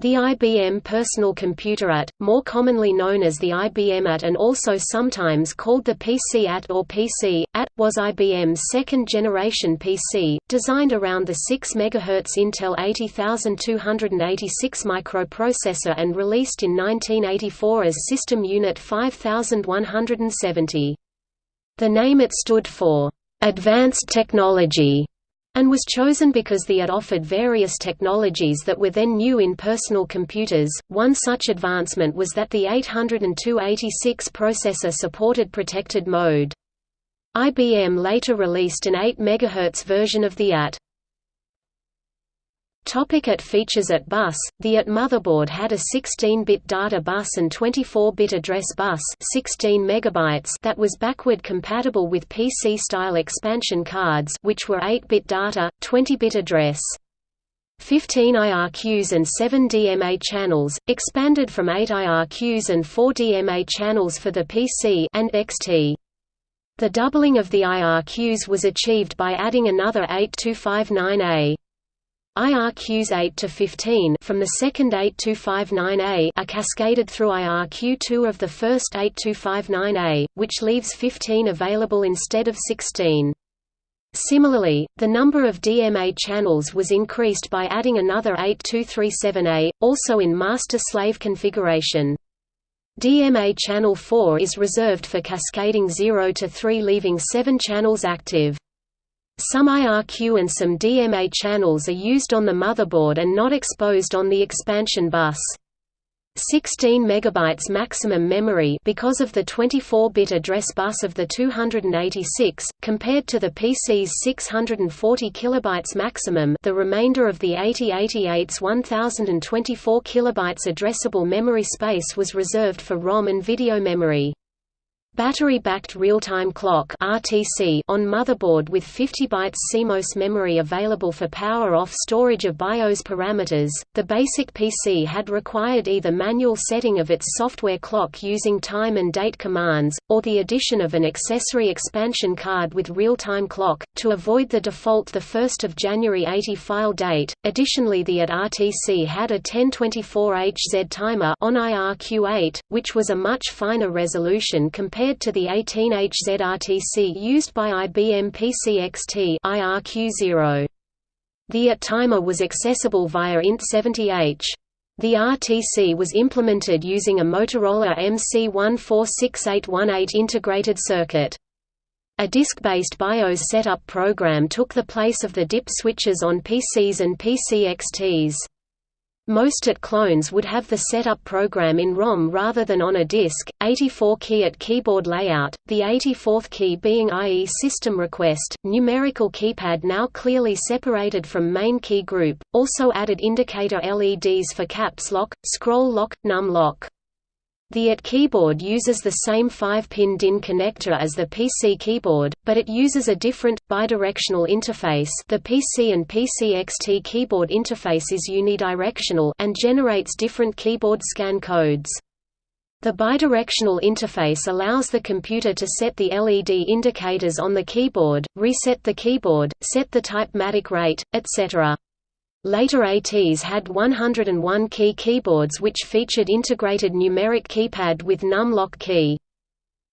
The IBM Personal Computer AT, more commonly known as the IBM AT and also sometimes called the PC AT or PC, AT, was IBM's second-generation PC, designed around the 6 MHz Intel 80286 microprocessor and released in 1984 as System Unit 5170. The name it stood for, "...advanced technology", and was chosen because the AT offered various technologies that were then new in personal computers. One such advancement was that the 80286 processor supported protected mode. IBM later released an 8 MHz version of the AT. Topic AT features AT bus The AT motherboard had a 16-bit data bus and 24-bit address bus 16 megabytes that was backward compatible with PC-style expansion cards which were 8-bit data, 20-bit address. 15 IRQs and 7 DMA channels, expanded from 8 IRQs and 4 DMA channels for the PC and XT. The doubling of the IRQs was achieved by adding another 8259A. IRQs 8 to 15 from the second 8259A are cascaded through IRQ2 of the first 8259A, which leaves 15 available instead of 16. Similarly, the number of DMA channels was increased by adding another 8237A, also in master-slave configuration. DMA channel 4 is reserved for cascading 0 to 3 leaving 7 channels active. Some IRQ and some DMA channels are used on the motherboard and not exposed on the expansion bus. 16 megabytes maximum memory because of the 24-bit address bus of the 286 compared to the PC's 640 kilobytes maximum the remainder of the 8088's 1024 kilobytes addressable memory space was reserved for ROM and video memory Battery-backed real-time clock (RTC) on motherboard with 50 bytes CMOS memory available for power-off storage of BIOS parameters. The basic PC had required either manual setting of its software clock using time and date commands, or the addition of an accessory expansion card with real-time clock to avoid the default the 1st of January 80 file date. Additionally, the AT RTC had a 1024HZ timer on IRQ8, which was a much finer resolution compared compared to the 18HZ-RTC used by IBM PCXT IRQ0. The AT timer was accessible via INT70H. The RTC was implemented using a Motorola MC146818 integrated circuit. A disk-based BIOS setup program took the place of the DIP switches on PCs and PCXTs. Most AT clones would have the setup program in ROM rather than on a disk. 84 key AT keyboard layout, the 84th key being IE system request, numerical keypad now clearly separated from main key group, also added indicator LEDs for caps lock, scroll lock, num lock. The AT keyboard uses the same 5-pin DIN connector as the PC keyboard, but it uses a different, bidirectional interface the PC and PCXT keyboard interface is unidirectional and generates different keyboard scan codes. The bidirectional interface allows the computer to set the LED indicators on the keyboard, reset the keyboard, set the type-matic rate, etc. Later ATs had 101-key keyboards which featured integrated numeric keypad with numlock key.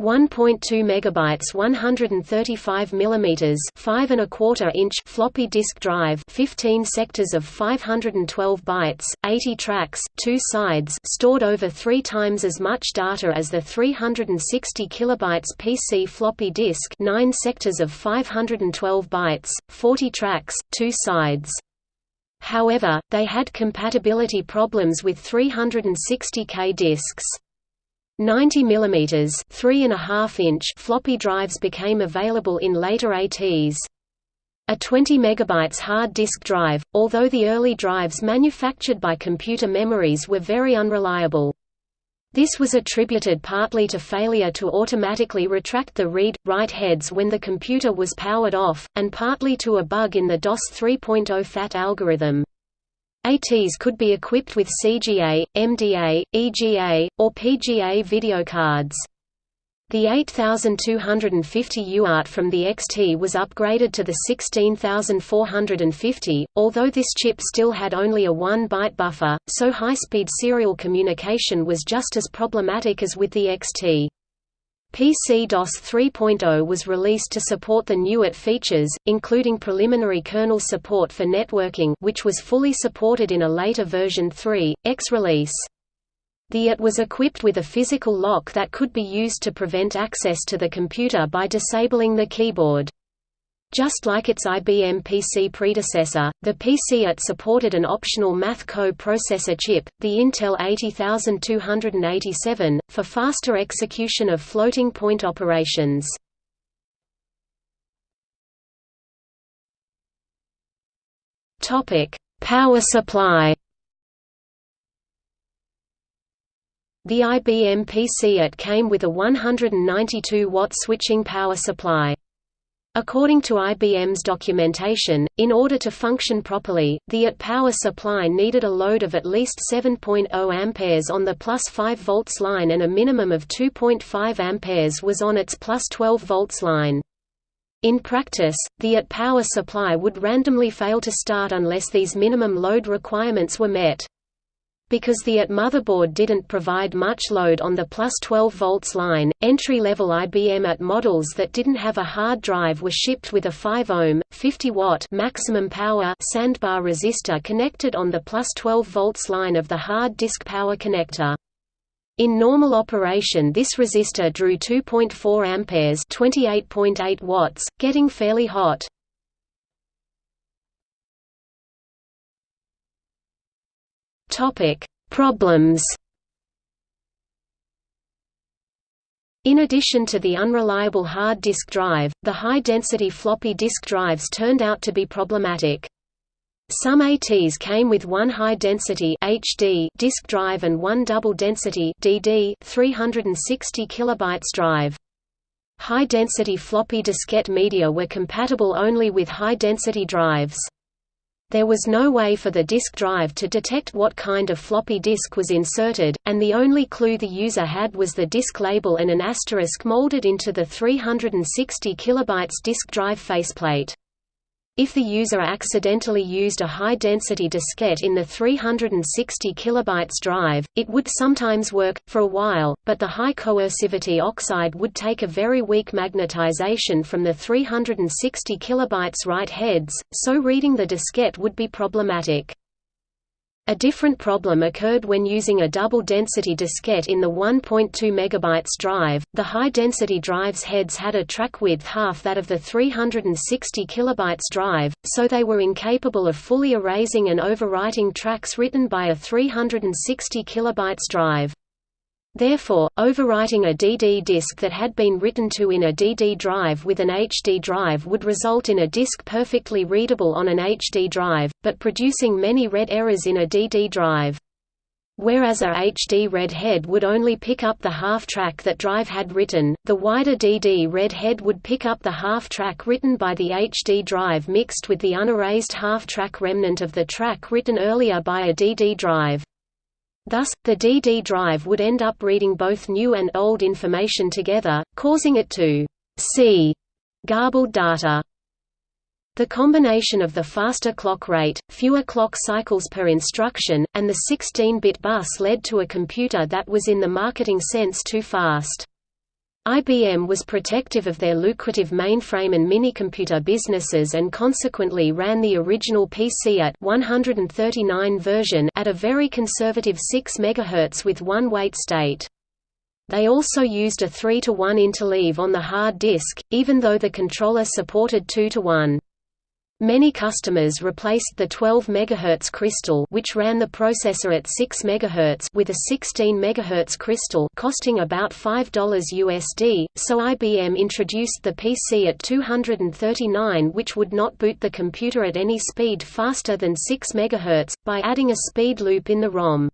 1.2 megabytes 135 millimeters 5 and a quarter inch floppy disk drive 15 sectors of 512 bytes 80 tracks 2 sides stored over 3 times as much data as the 360 kilobytes PC floppy disk 9 sectors of 512 bytes 40 tracks 2 sides However, they had compatibility problems with 360K disks. 90 mm 3.5 inch floppy drives became available in later ATs. A 20 MB hard disk drive, although the early drives manufactured by Computer Memories were very unreliable. This was attributed partly to failure to automatically retract the read-write heads when the computer was powered off, and partly to a bug in the DOS 3.0 FAT algorithm. ATs could be equipped with CGA, MDA, EGA, or PGA video cards. The 8250 UART from the XT was upgraded to the 16450, although this chip still had only a 1-byte buffer, so high-speed serial communication was just as problematic as with the XT. PC-DOS 3.0 was released to support the AT's features, including preliminary kernel support for networking which was fully supported in a later version 3, X release. The AT was equipped with a physical lock that could be used to prevent access to the computer by disabling the keyboard. Just like its IBM PC predecessor, the PC AT supported an optional math co-processor chip, the Intel 80287, for faster execution of floating-point operations. Power supply The IBM PC-AT came with a 192-watt switching power supply. According to IBM's documentation, in order to function properly, the AT power supply needed a load of at least 7.0 amperes on the plus 5 volts line and a minimum of 2.5 amperes was on its plus 12 volts line. In practice, the AT power supply would randomly fail to start unless these minimum load requirements were met. Because the AT motherboard didn't provide much load on the plus 12 volts line, entry-level IBM AT models that didn't have a hard drive were shipped with a 5 ohm, 50 watt maximum power sandbar resistor connected on the plus 12 volts line of the hard disk power connector. In normal operation this resistor drew 2.4 amperes 28.8 watts, getting fairly hot. Topic: Problems. In addition to the unreliable hard disk drive, the high-density floppy disk drives turned out to be problematic. Some ATs came with one high-density HD disk drive and one double-density DD 360 kilobytes drive. High-density floppy diskette media were compatible only with high-density drives. There was no way for the disk drive to detect what kind of floppy disk was inserted, and the only clue the user had was the disk label and an asterisk molded into the 360 KB disk drive faceplate. If the user accidentally used a high-density diskette in the 360 KB drive, it would sometimes work, for a while, but the high coercivity oxide would take a very weak magnetization from the 360 KB write heads, so reading the diskette would be problematic. A different problem occurred when using a double-density diskette in the 1.2 MB drive. The high-density drive's heads had a track width half that of the 360 KB drive, so they were incapable of fully erasing and overwriting tracks written by a 360 KB drive. Therefore, overwriting a DD disk that had been written to in a DD drive with an HD drive would result in a disk perfectly readable on an HD drive, but producing many read errors in a DD drive. Whereas a HD read head would only pick up the half track that drive had written, the wider DD read head would pick up the half track written by the HD drive mixed with the unerased half track remnant of the track written earlier by a DD drive. Thus, the DD drive would end up reading both new and old information together, causing it to see garbled data. The combination of the faster clock rate, fewer clock cycles per instruction, and the 16-bit bus led to a computer that was in the marketing sense too fast. IBM was protective of their lucrative mainframe and minicomputer businesses and consequently ran the original PC AT 139 version at a very conservative 6 MHz with one wait state. They also used a 3 to 1 interleave on the hard disk, even though the controller supported 2 to 1. Many customers replaced the 12 MHz crystal which ran the processor at 6 MHz with a 16 MHz crystal costing about $5 USD, so IBM introduced the PC AT 239 which would not boot the computer at any speed faster than 6 MHz, by adding a speed loop in the ROM.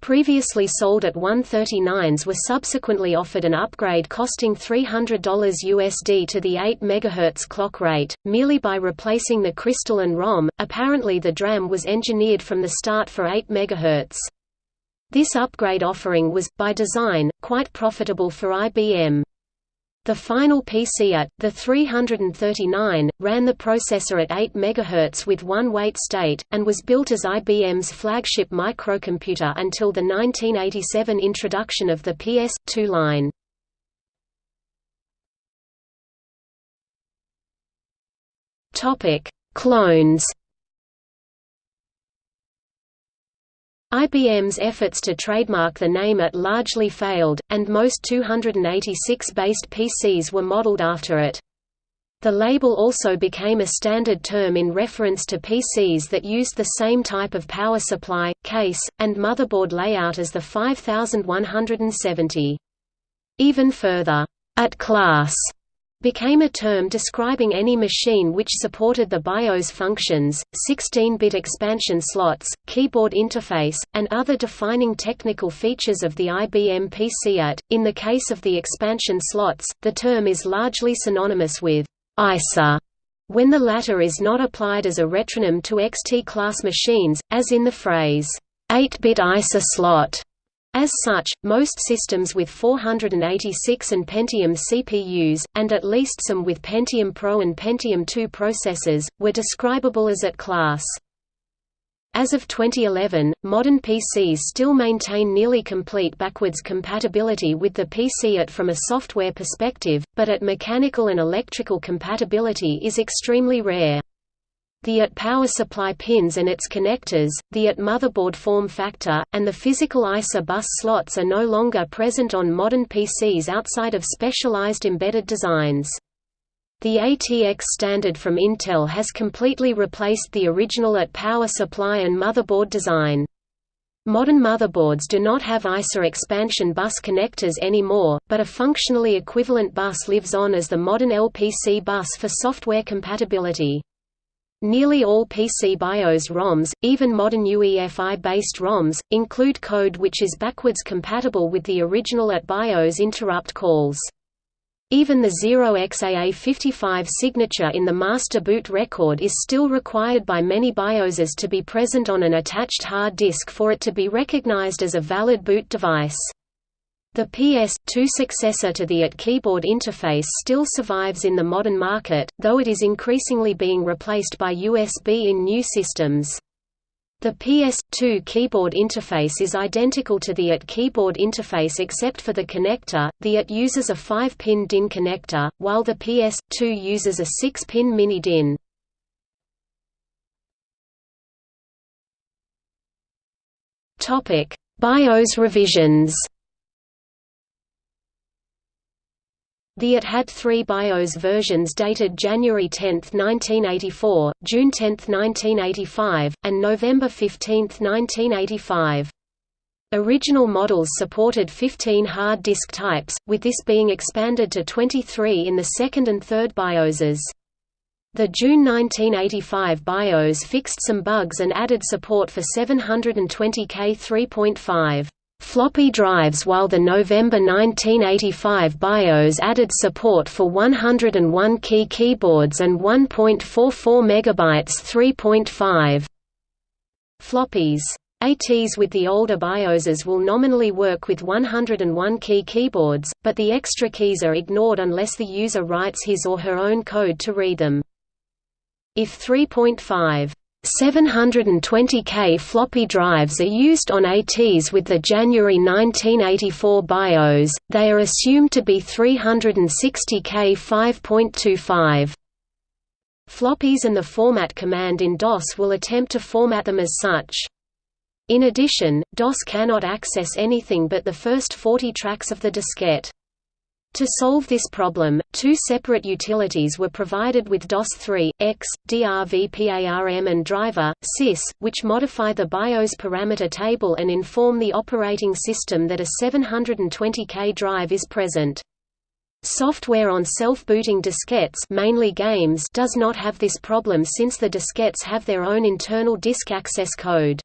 Previously sold at 139s were subsequently offered an upgrade costing $300 USD to the 8 MHz clock rate, merely by replacing the crystal and ROM. Apparently, the DRAM was engineered from the start for 8 MHz. This upgrade offering was, by design, quite profitable for IBM. The final PC AT, the 339, ran the processor at 8 MHz with one wait state, and was built as IBM's flagship microcomputer until the 1987 introduction of the PS2 line. Clones IBM's efforts to trademark the name AT largely failed, and most 286-based PCs were modeled after it. The label also became a standard term in reference to PCs that used the same type of power supply, case, and motherboard layout as the 5170. Even further, AT class became a term describing any machine which supported the BIOS functions, 16-bit expansion slots, keyboard interface, and other defining technical features of the IBM PC AT. In the case of the expansion slots, the term is largely synonymous with ISA when the latter is not applied as a retronym to XT-class machines, as in the phrase, 8-bit ISA slot. As such, most systems with 486 and Pentium CPUs, and at least some with Pentium Pro and Pentium II processors, were describable as AT class. As of 2011, modern PCs still maintain nearly complete backwards compatibility with the PC AT from a software perspective, but AT mechanical and electrical compatibility is extremely rare. The AT power supply pins and its connectors, the AT motherboard form factor, and the physical ISA bus slots are no longer present on modern PCs outside of specialized embedded designs. The ATX standard from Intel has completely replaced the original AT power supply and motherboard design. Modern motherboards do not have ISA expansion bus connectors anymore, but a functionally equivalent bus lives on as the modern LPC bus for software compatibility. Nearly all PC BIOS ROMs, even modern UEFI-based ROMs, include code which is backwards compatible with the original AT BIOS interrupt calls. Even the 0xAA55 signature in the master boot record is still required by many BIOSes to be present on an attached hard disk for it to be recognized as a valid boot device. The PS2 successor to the AT keyboard interface still survives in the modern market, though it is increasingly being replaced by USB in new systems. The PS2 keyboard interface is identical to the AT keyboard interface except for the connector, the AT uses a 5-pin DIN connector, while the PS2 uses a 6-pin mini DIN. Topic: BIOS revisions The AT had three BIOS versions dated January 10, 1984, June 10, 1985, and November 15, 1985. Original models supported 15 hard disk types, with this being expanded to 23 in the second and third BIOSes. The June 1985 BIOS fixed some bugs and added support for 720K 3.5 floppy drives while the November 1985 BIOS added support for 101 key keyboards and 1.44 MB 3.5 floppies. ATs with the older BIOSes will nominally work with 101 key keyboards, but the extra keys are ignored unless the user writes his or her own code to read them. If 3.5 720K floppy drives are used on ATs with the January 1984 BIOS, they are assumed to be 360K 5.25. Floppies and the format command in DOS will attempt to format them as such. In addition, DOS cannot access anything but the first 40 tracks of the diskette. To solve this problem, two separate utilities were provided with DOS3, X, DRIVPARM and driver, sys, which modify the BIOS parameter table and inform the operating system that a 720K drive is present. Software on self-booting diskettes mainly games does not have this problem since the diskettes have their own internal disk access code.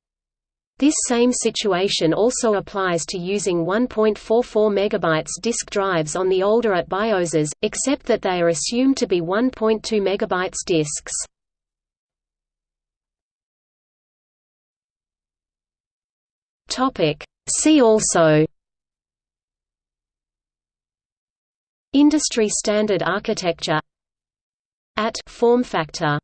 This same situation also applies to using 1.44 MB disk drives on the older AT BIOSes, except that they are assumed to be 1.2 MB disks. See also Industry standard architecture AT form factor